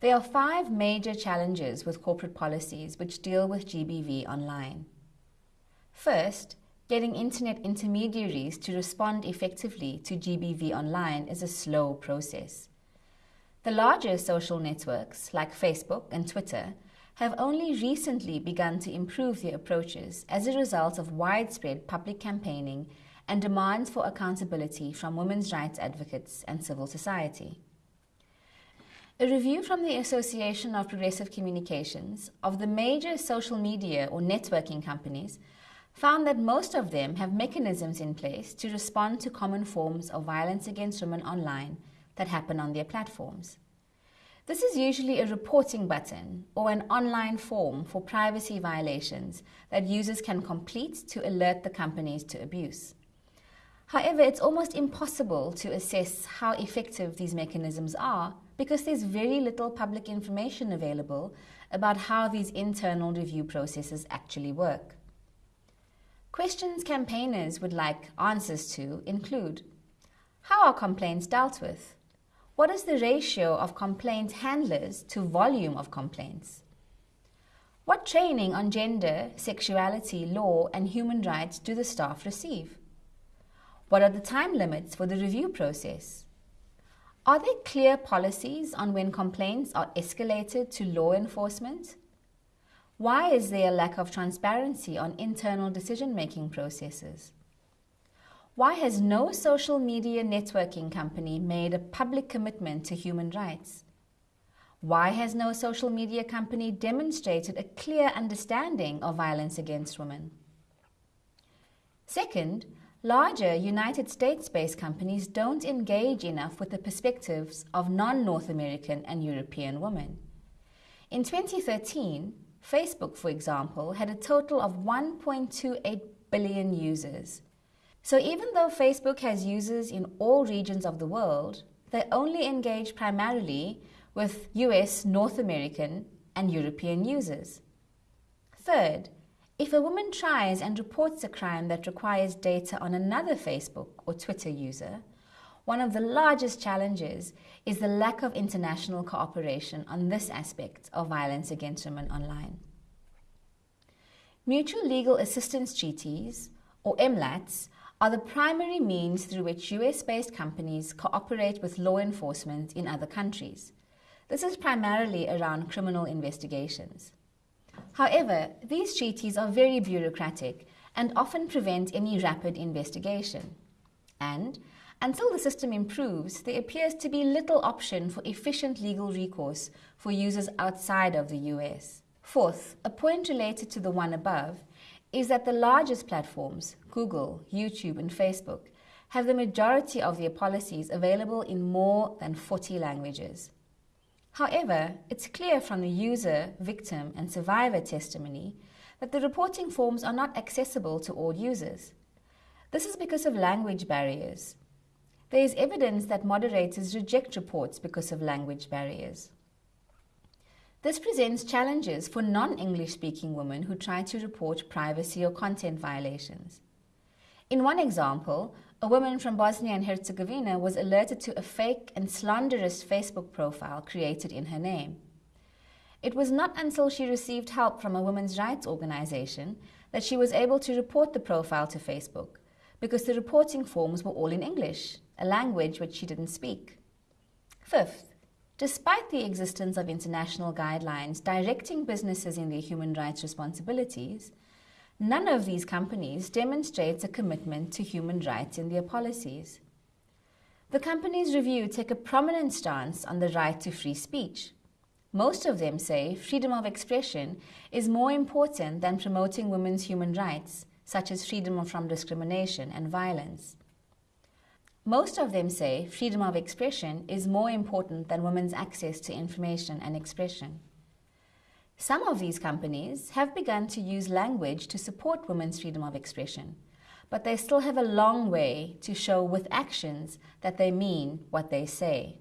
There are five major challenges with corporate policies which deal with GBV online. First, getting internet intermediaries to respond effectively to GBV online is a slow process. The larger social networks, like Facebook and Twitter, have only recently begun to improve their approaches as a result of widespread public campaigning and demands for accountability from women's rights advocates and civil society. A review from the Association of Progressive Communications of the major social media or networking companies found that most of them have mechanisms in place to respond to common forms of violence against women online that happen on their platforms. This is usually a reporting button or an online form for privacy violations that users can complete to alert the companies to abuse. However, it's almost impossible to assess how effective these mechanisms are because there's very little public information available about how these internal review processes actually work. Questions campaigners would like answers to include How are complaints dealt with? What is the ratio of complaint handlers to volume of complaints? What training on gender, sexuality, law, and human rights do the staff receive? What are the time limits for the review process? Are there clear policies on when complaints are escalated to law enforcement? Why is there a lack of transparency on internal decision-making processes? Why has no social media networking company made a public commitment to human rights? Why has no social media company demonstrated a clear understanding of violence against women? Second, Larger United States-based companies don't engage enough with the perspectives of non-North American and European women. In 2013, Facebook, for example, had a total of 1.28 billion users. So even though Facebook has users in all regions of the world, they only engage primarily with US, North American, and European users. Third, if a woman tries and reports a crime that requires data on another Facebook or Twitter user, one of the largest challenges is the lack of international cooperation on this aspect of violence against women online. Mutual Legal Assistance Treaties, or MLATs, are the primary means through which US-based companies cooperate with law enforcement in other countries. This is primarily around criminal investigations. However, these treaties are very bureaucratic and often prevent any rapid investigation. And, until the system improves, there appears to be little option for efficient legal recourse for users outside of the US. Fourth, a point related to the one above is that the largest platforms, Google, YouTube, and Facebook, have the majority of their policies available in more than 40 languages. However, it's clear from the user, victim, and survivor testimony that the reporting forms are not accessible to all users. This is because of language barriers. There is evidence that moderators reject reports because of language barriers. This presents challenges for non-English speaking women who try to report privacy or content violations. In one example, a woman from Bosnia and Herzegovina was alerted to a fake and slanderous Facebook profile created in her name. It was not until she received help from a women's rights organization that she was able to report the profile to Facebook, because the reporting forms were all in English, a language which she didn't speak. Fifth, despite the existence of international guidelines directing businesses in their human rights responsibilities, None of these companies demonstrates a commitment to human rights in their policies. The companies reviewed take a prominent stance on the right to free speech. Most of them say freedom of expression is more important than promoting women's human rights, such as freedom from discrimination and violence. Most of them say freedom of expression is more important than women's access to information and expression. Some of these companies have begun to use language to support women's freedom of expression, but they still have a long way to show with actions that they mean what they say.